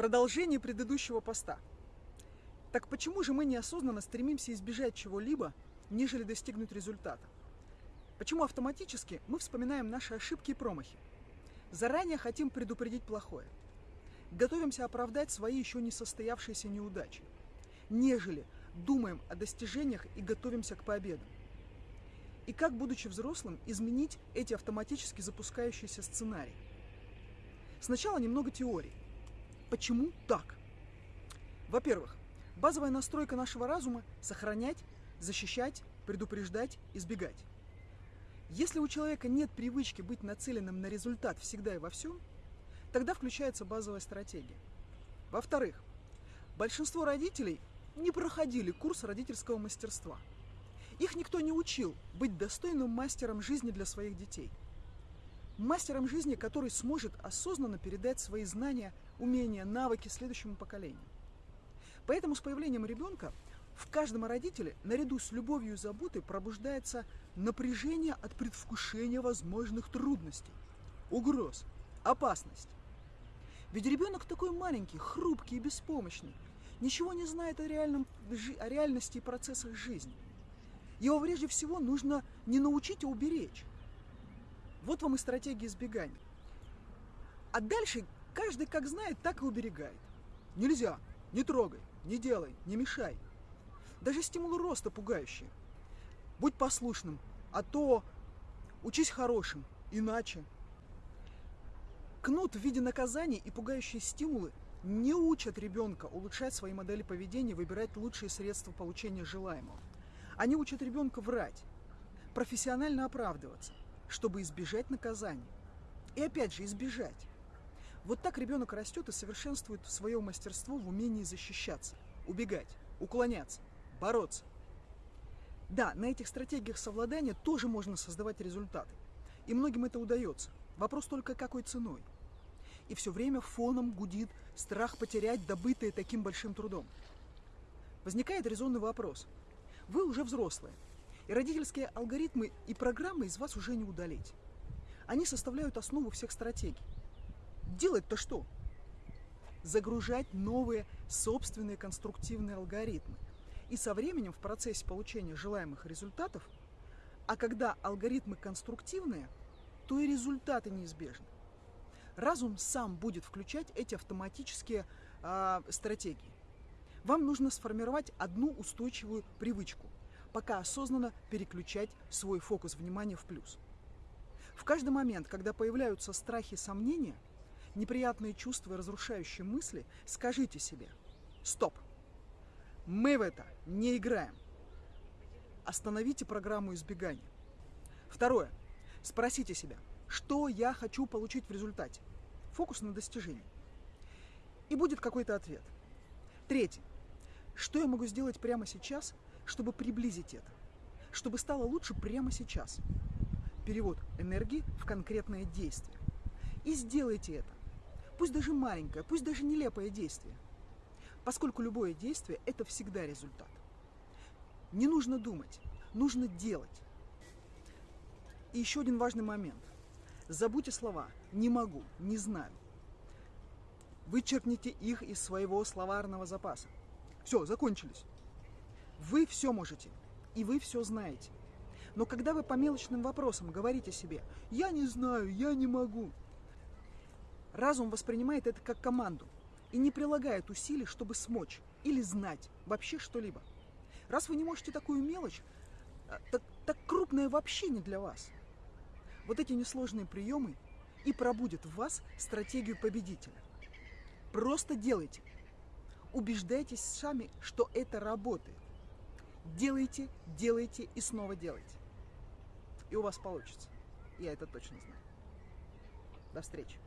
Продолжение предыдущего поста. Так почему же мы неосознанно стремимся избежать чего-либо, нежели достигнуть результата? Почему автоматически мы вспоминаем наши ошибки и промахи? Заранее хотим предупредить плохое. Готовимся оправдать свои еще не состоявшиеся неудачи, нежели думаем о достижениях и готовимся к победам. И как, будучи взрослым, изменить эти автоматически запускающиеся сценарии? Сначала немного теории. Почему так? Во-первых, базовая настройка нашего разума – сохранять, защищать, предупреждать, избегать. Если у человека нет привычки быть нацеленным на результат всегда и во всем, тогда включается базовая стратегия. Во-вторых, большинство родителей не проходили курс родительского мастерства. Их никто не учил быть достойным мастером жизни для своих детей. Мастером жизни, который сможет осознанно передать свои знания умения, навыки следующему поколению. Поэтому с появлением ребенка в каждом родителе наряду с любовью и заботой пробуждается напряжение от предвкушения возможных трудностей, угроз, опасность. Ведь ребенок такой маленький, хрупкий и беспомощный, ничего не знает о, реальном, о реальности и процессах жизни. Его прежде всего нужно не научить, а уберечь. Вот вам и стратегия избегания. А дальше Каждый как знает, так и уберегает. Нельзя, не трогай, не делай, не мешай. Даже стимулы роста пугающие. Будь послушным, а то учись хорошим, иначе. Кнут в виде наказаний и пугающие стимулы не учат ребенка улучшать свои модели поведения, выбирать лучшие средства получения желаемого. Они учат ребенка врать, профессионально оправдываться, чтобы избежать наказания. И опять же, избежать. Вот так ребенок растет и совершенствует свое мастерство в умении защищаться, убегать, уклоняться, бороться. Да, на этих стратегиях совладания тоже можно создавать результаты. И многим это удается. Вопрос только какой ценой. И все время фоном гудит страх потерять добытое таким большим трудом. Возникает резонный вопрос. Вы уже взрослые, и родительские алгоритмы и программы из вас уже не удалить. Они составляют основу всех стратегий. Делать-то что? Загружать новые собственные конструктивные алгоритмы. И со временем в процессе получения желаемых результатов, а когда алгоритмы конструктивные, то и результаты неизбежны. Разум сам будет включать эти автоматические э, стратегии. Вам нужно сформировать одну устойчивую привычку, пока осознанно переключать свой фокус внимания в плюс. В каждый момент, когда появляются страхи и сомнения – неприятные чувства и разрушающие мысли, скажите себе «Стоп! Мы в это не играем!» Остановите программу избегания. Второе. Спросите себя, что я хочу получить в результате. Фокус на достижении. И будет какой-то ответ. Третье. Что я могу сделать прямо сейчас, чтобы приблизить это? Чтобы стало лучше прямо сейчас. Перевод энергии в конкретное действие. И сделайте это пусть даже маленькое, пусть даже нелепое действие. Поскольку любое действие – это всегда результат. Не нужно думать, нужно делать. И еще один важный момент. Забудьте слова «не могу», «не знаю». Вычеркните их из своего словарного запаса. Все, закончились. Вы все можете, и вы все знаете. Но когда вы по мелочным вопросам говорите себе «я не знаю», «я не могу», Разум воспринимает это как команду и не прилагает усилий, чтобы смочь или знать вообще что-либо. Раз вы не можете такую мелочь, э, так, так крупное вообще не для вас. Вот эти несложные приемы и пробудят в вас стратегию победителя. Просто делайте. Убеждайтесь сами, что это работает. Делайте, делайте и снова делайте. И у вас получится. Я это точно знаю. До встречи.